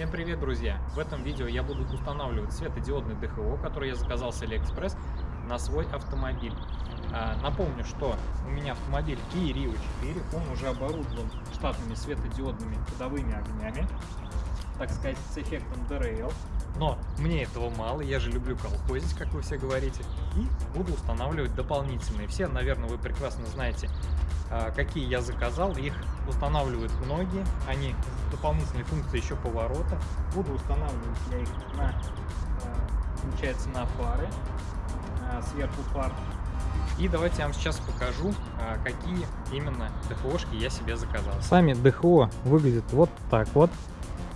Всем привет, друзья! В этом видео я буду устанавливать светодиодный ДХО, который я заказал с Алиэкспресс на свой автомобиль. А, напомню, что у меня автомобиль Kia Rio 4, он уже оборудован штатными светодиодными ходовыми огнями, так сказать, с эффектом DRL. Но мне этого мало, я же люблю колхозить, как вы все говорите, и буду устанавливать дополнительные. Все, наверное, вы прекрасно знаете, а, какие я заказал, их устанавливают многие, они дополнительные функции еще поворота. Буду устанавливать я их на, а, получается, на фары, а, сверху фар. И давайте я вам сейчас покажу, какие именно ДХОшки я себе заказал. Сами ДХО выглядят вот так вот.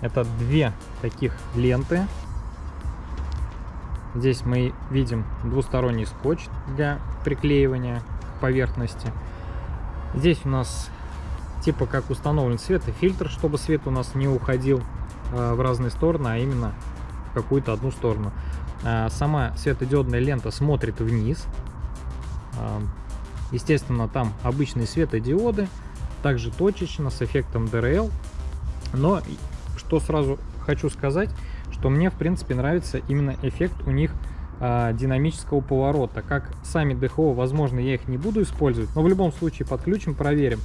Это две таких ленты. Здесь мы видим двусторонний скотч для приклеивания к поверхности. Здесь у нас типа как установлен светофильтр, чтобы свет у нас не уходил э, в разные стороны, а именно в какую-то одну сторону. Э, сама светодиодная лента смотрит вниз. Э, естественно, там обычные светодиоды, также точечно, с эффектом DRL. Но что сразу хочу сказать, что мне в принципе нравится именно эффект у них а, динамического поворота. Как сами ДХО, возможно, я их не буду использовать, но в любом случае подключим, проверим.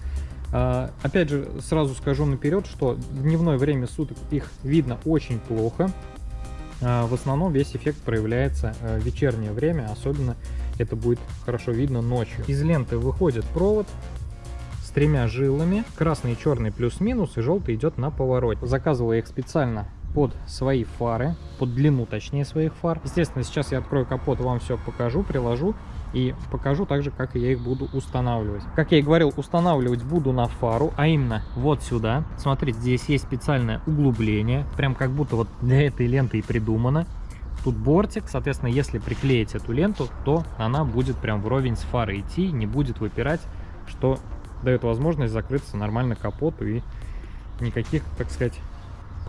А, опять же, сразу скажу наперед, что в дневное время суток их видно очень плохо. А, в основном весь эффект проявляется в вечернее время, особенно это будет хорошо видно ночью. Из ленты выходит провод с тремя жилами, красный черный плюс-минус, и желтый идет на поворот. Заказывал я их специально под свои фары, под длину точнее своих фар. Естественно, сейчас я открою капот, вам все покажу, приложу и покажу также, как я их буду устанавливать. Как я и говорил, устанавливать буду на фару, а именно вот сюда. Смотрите, здесь есть специальное углубление, прям как будто вот для этой ленты и придумано. Тут бортик, соответственно, если приклеить эту ленту, то она будет прям вровень с фарой идти, не будет выпирать, что дает возможность закрыться нормально капоту и никаких, так сказать,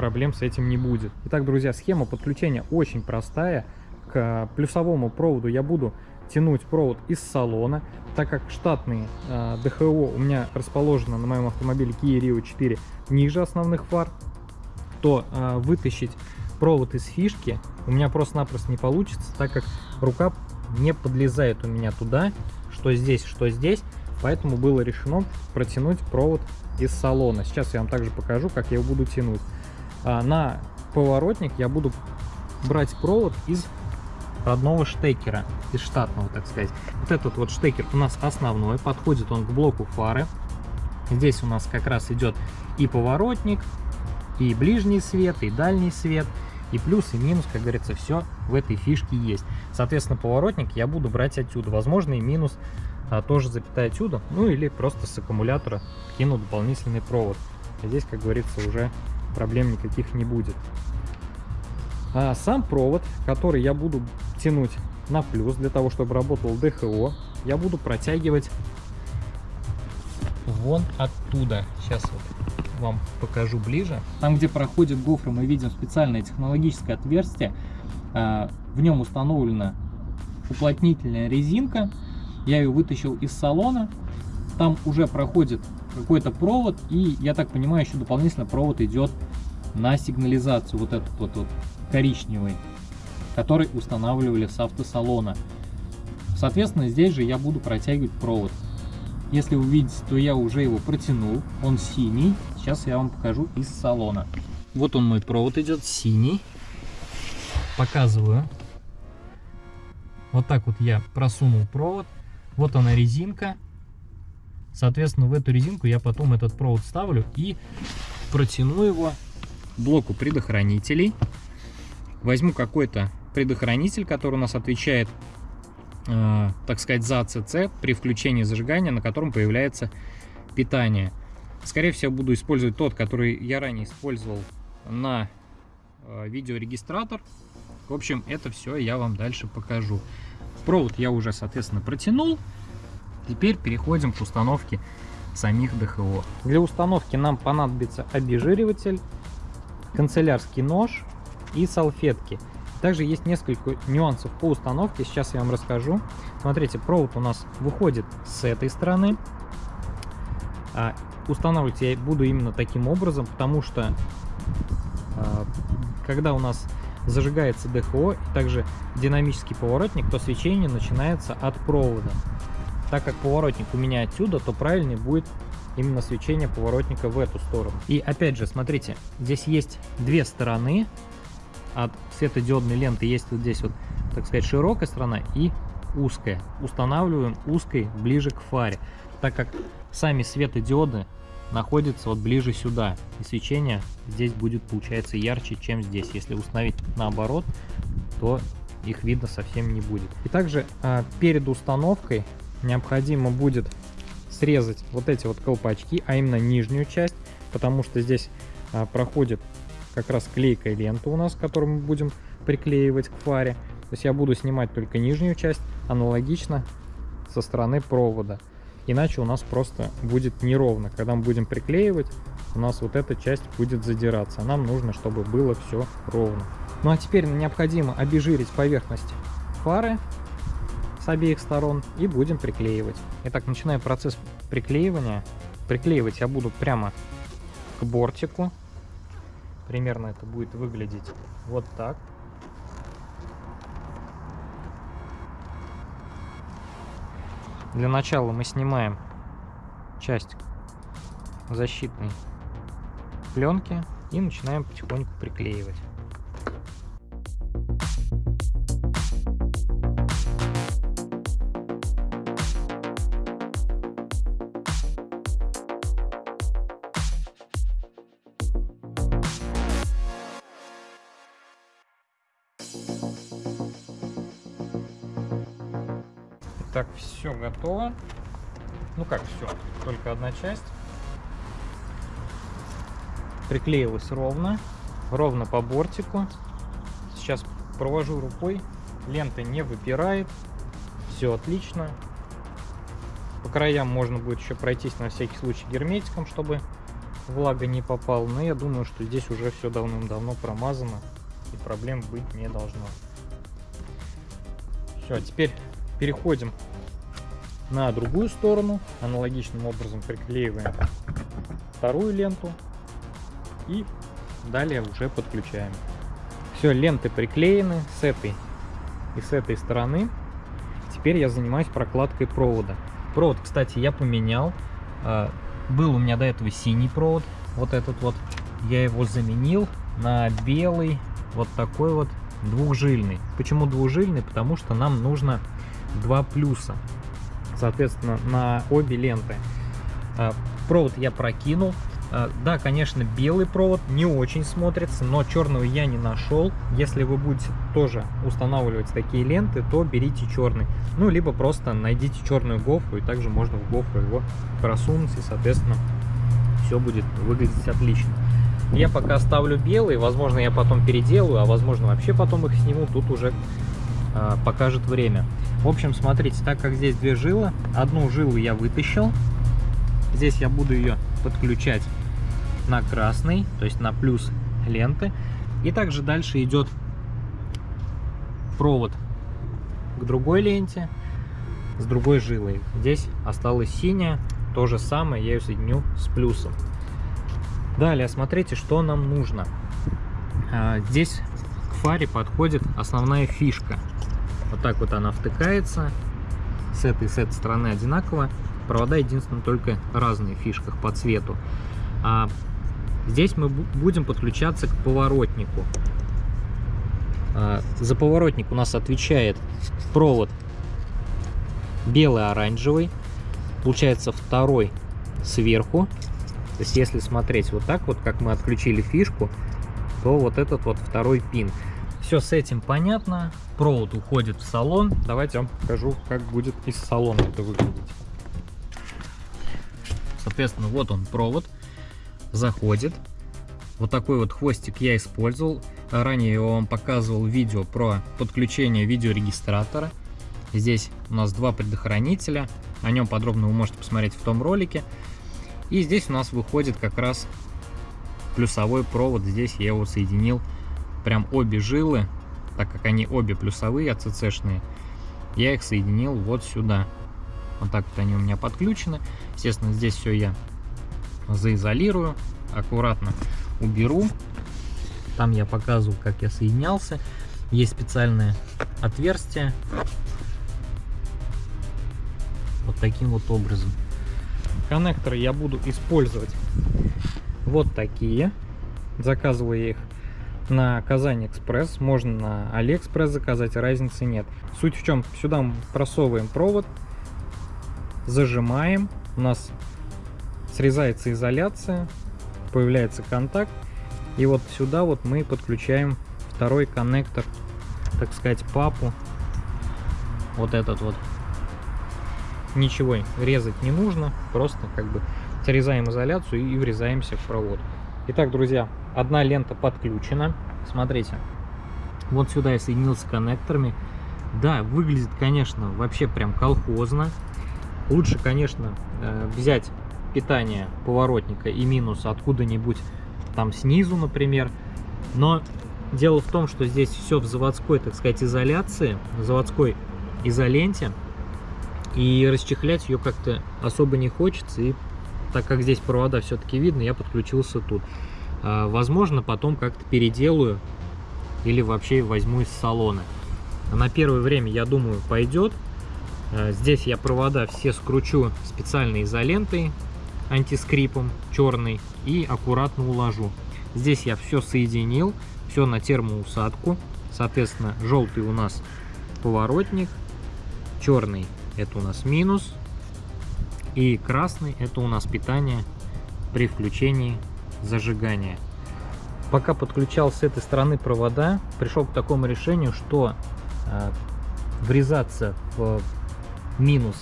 проблем с этим не будет. Итак, друзья, схема подключения очень простая. К плюсовому проводу я буду тянуть провод из салона, так как штатные э, ДХО у меня расположено на моем автомобиле Kia Rio 4 ниже основных фар, то э, вытащить провод из фишки у меня просто-напросто не получится, так как рука не подлезает у меня туда, что здесь, что здесь, поэтому было решено протянуть провод из салона. Сейчас я вам также покажу, как я его буду тянуть. А, на поворотник я буду брать провод из родного штекера, из штатного, так сказать. Вот этот вот штекер у нас основной, подходит он к блоку фары. Здесь у нас как раз идет и поворотник, и ближний свет, и дальний свет, и плюс, и минус, как говорится, все в этой фишке есть. Соответственно, поворотник я буду брать отсюда. Возможно, и минус а, тоже запятая отсюда, ну или просто с аккумулятора кину дополнительный провод. Здесь, как говорится, уже проблем никаких не будет. А сам провод, который я буду тянуть на плюс, для того, чтобы работал ДХО, я буду протягивать вон оттуда. Сейчас вот вам покажу ближе. Там, где проходит гофры, мы видим специальное технологическое отверстие. А, в нем установлена уплотнительная резинка. Я ее вытащил из салона. Там уже проходит какой-то провод, и, я так понимаю, еще дополнительно провод идет на сигнализацию, вот этот вот, вот коричневый, который устанавливали с автосалона. Соответственно, здесь же я буду протягивать провод. Если вы видите, то я уже его протянул, он синий. Сейчас я вам покажу из салона. Вот он мой провод идет, синий. Показываю. Вот так вот я просунул провод. Вот она резинка. Соответственно, в эту резинку я потом этот провод ставлю и протяну его блоку предохранителей. Возьму какой-то предохранитель, который у нас отвечает, э, так сказать, за АЦЦ при включении зажигания, на котором появляется питание. Скорее всего, буду использовать тот, который я ранее использовал на э, видеорегистратор. В общем, это все я вам дальше покажу. Провод я уже, соответственно, протянул. Теперь переходим к установке самих ДХО. Для установки нам понадобится обезжириватель, канцелярский нож и салфетки. Также есть несколько нюансов по установке, сейчас я вам расскажу. Смотрите, провод у нас выходит с этой стороны. А устанавливать я буду именно таким образом, потому что а, когда у нас зажигается ДХО также динамический поворотник, то свечение начинается от провода. Так как поворотник у меня отсюда, то правильный будет именно свечение поворотника в эту сторону. И опять же, смотрите, здесь есть две стороны от светодиодной ленты. Есть вот здесь вот, так сказать, широкая сторона и узкая. Устанавливаем узкой ближе к фаре, так как сами светодиоды находятся вот ближе сюда. И свечение здесь будет, получается, ярче, чем здесь. Если установить наоборот, то их видно совсем не будет. И также а, перед установкой необходимо будет срезать вот эти вот колпачки, а именно нижнюю часть, потому что здесь а, проходит как раз клейкая лента у нас, которую мы будем приклеивать к фаре. То есть я буду снимать только нижнюю часть, аналогично со стороны провода. Иначе у нас просто будет неровно. Когда мы будем приклеивать, у нас вот эта часть будет задираться. Нам нужно, чтобы было все ровно. Ну а теперь необходимо обезжирить поверхность фары обеих сторон и будем приклеивать. Итак, начинаем процесс приклеивания. Приклеивать я буду прямо к бортику. Примерно это будет выглядеть вот так. Для начала мы снимаем часть защитной пленки и начинаем потихоньку приклеивать. Так, все готово. Ну как все, только одна часть. Приклеилась ровно, ровно по бортику. Сейчас провожу рукой, лента не выпирает, все отлично. По краям можно будет еще пройтись на всякий случай герметиком, чтобы влага не попала. Но я думаю, что здесь уже все давным-давно промазано и проблем быть не должно. Все, теперь переходим на другую сторону. Аналогичным образом приклеиваем вторую ленту. И далее уже подключаем. Все, ленты приклеены с этой и с этой стороны. Теперь я занимаюсь прокладкой провода. Провод, кстати, я поменял. А, был у меня до этого синий провод, вот этот вот. Я его заменил на белый, вот такой вот двухжильный. Почему двухжильный? Потому что нам нужно два плюса, соответственно, на обе ленты. А, провод я прокинул. А, да, конечно, белый провод не очень смотрится, но черного я не нашел. Если вы будете тоже устанавливать такие ленты, то берите черный. Ну, либо просто найдите черную гофру, и также можно в гофру его просунуть, и, соответственно, все будет выглядеть отлично. Я пока ставлю белый, возможно, я потом переделаю, а возможно, вообще потом их сниму, тут уже э, покажет время. В общем, смотрите, так как здесь две жилы, одну жилу я вытащил. Здесь я буду ее подключать на красный, то есть на плюс ленты. И также дальше идет провод к другой ленте с другой жилой. Здесь осталась синяя, то же самое я ее соединю с плюсом. Далее, смотрите, что нам нужно. А, здесь к фаре подходит основная фишка. Вот так вот она втыкается. С этой с этой стороны одинаково. Провода единственное только разные в фишках по цвету. А здесь мы будем подключаться к поворотнику. А, за поворотник у нас отвечает провод белый-оранжевый. Получается второй сверху. То есть если смотреть вот так вот, как мы отключили фишку, то вот этот вот второй пин. Все с этим понятно. Провод уходит в салон. Давайте я вам покажу, как будет из салона это выглядеть. Соответственно, вот он провод. Заходит. Вот такой вот хвостик я использовал. Ранее я вам показывал видео про подключение видеорегистратора. Здесь у нас два предохранителя. О нем подробно вы можете посмотреть в том ролике. И здесь у нас выходит как раз плюсовой провод. Здесь я его соединил прям обе жилы, так как они обе плюсовые, АЦЦшные, я их соединил вот сюда. Вот так вот они у меня подключены. Естественно, здесь все я заизолирую, аккуратно уберу. Там я показывал, как я соединялся. Есть специальное отверстие. Вот таким вот образом. Коннекторы я буду использовать вот такие. Заказываю я их на KazanExpress. Можно на Алиэкспресс заказать, разницы нет. Суть в чем? Сюда мы просовываем провод, зажимаем. У нас срезается изоляция, появляется контакт. И вот сюда вот мы подключаем второй коннектор, так сказать, папу. Вот этот вот. Ничего резать не нужно, просто как бы срезаем изоляцию и врезаемся в провод. Итак, друзья, одна лента подключена. Смотрите, вот сюда я соединился коннекторами. Да, выглядит, конечно, вообще прям колхозно. Лучше, конечно, э, взять питание поворотника и минус откуда-нибудь там снизу, например. Но дело в том, что здесь все в заводской, так сказать, изоляции, в заводской изоленте. И расчехлять ее как-то особо не хочется. И так как здесь провода все-таки видно, я подключился тут. А, возможно, потом как-то переделаю или вообще возьму из салона. На первое время, я думаю, пойдет. А, здесь я провода все скручу специальной изолентой антискрипом черный и аккуратно уложу. Здесь я все соединил, все на термоусадку. Соответственно, желтый у нас поворотник, черный это у нас минус, и красный это у нас питание при включении зажигания. Пока подключал с этой стороны провода, пришел к такому решению, что э, врезаться в минус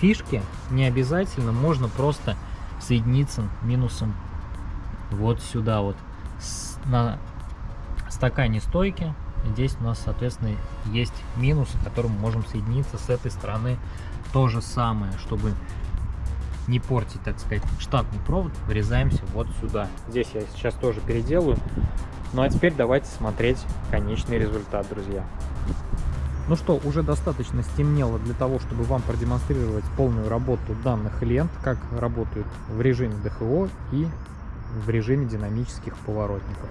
фишки не обязательно, можно просто соединиться минусом вот сюда вот с, на стакане стойки. Здесь у нас, соответственно, есть минус, которым мы можем соединиться с этой стороны. То же самое, чтобы не портить, так сказать, штатный провод, врезаемся вот сюда. Здесь я сейчас тоже переделаю. Ну а теперь давайте смотреть конечный результат, друзья. Ну что, уже достаточно стемнело для того, чтобы вам продемонстрировать полную работу данных лент, как работают в режиме ДХО и в режиме динамических поворотников.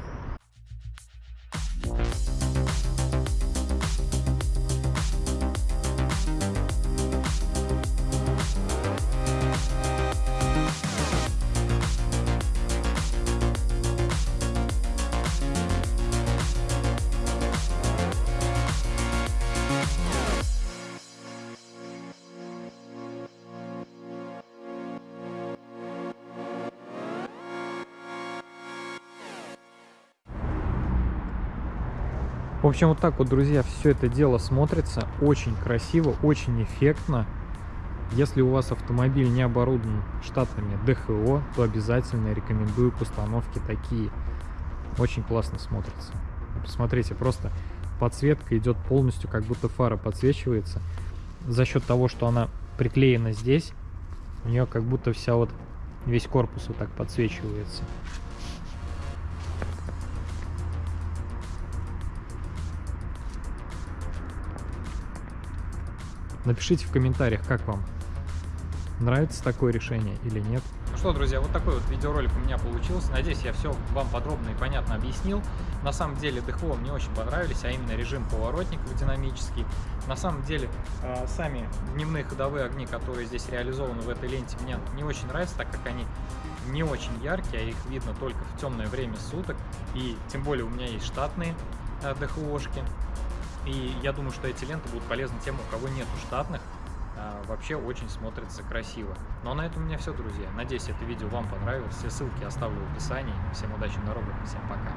В общем, вот так вот, друзья, все это дело смотрится очень красиво, очень эффектно. Если у вас автомобиль не оборудован штатными ДХО, то обязательно рекомендую к установке такие. Очень классно смотрится. Посмотрите, просто подсветка идет полностью, как будто фара подсвечивается. За счет того, что она приклеена здесь, у нее как будто вся вот весь корпус вот так подсвечивается. Напишите в комментариях, как вам. Нравится такое решение или нет. Ну что, друзья, вот такой вот видеоролик у меня получился. Надеюсь, я все вам подробно и понятно объяснил. На самом деле ДХО мне очень понравились, а именно режим поворотников динамический. На самом деле, э, сами дневные ходовые огни, которые здесь реализованы в этой ленте, мне не очень нравятся, так как они не очень яркие, а их видно только в темное время суток. И тем более у меня есть штатные э, ДХОшки. И я думаю, что эти ленты будут полезны тем, у кого нету штатных. А, вообще очень смотрится красиво. Ну а на этом у меня все, друзья. Надеюсь, это видео вам понравилось. Все ссылки оставлю в описании. Всем удачи на дорогах, всем пока.